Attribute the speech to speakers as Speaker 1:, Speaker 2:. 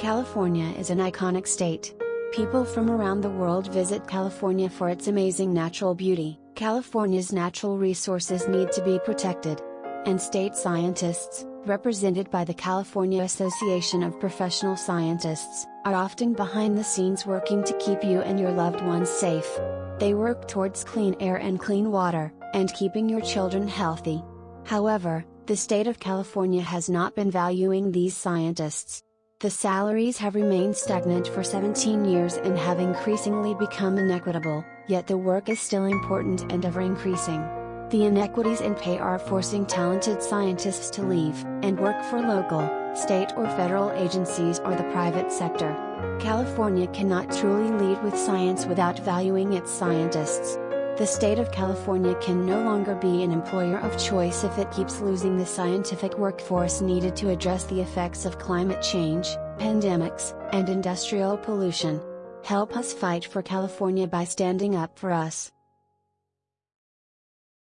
Speaker 1: California is an iconic state. People from around the world visit California for its amazing natural beauty. California's natural resources need to be protected. And state scientists, represented by the California Association of Professional Scientists, are often behind the scenes working to keep you and your loved ones safe. They work towards clean air and clean water, and keeping your children healthy. However, the state of California has not been valuing these scientists. The salaries have remained stagnant for 17 years and have increasingly become inequitable, yet the work is still important and ever increasing. The inequities in pay are forcing talented scientists to leave and work for local, state or federal agencies or the private sector. California cannot truly lead with science without valuing its scientists. The state of California can no longer be an employer of choice if it keeps losing the scientific workforce needed to address the effects of climate change, pandemics, and industrial pollution. Help us fight for California by standing up for us.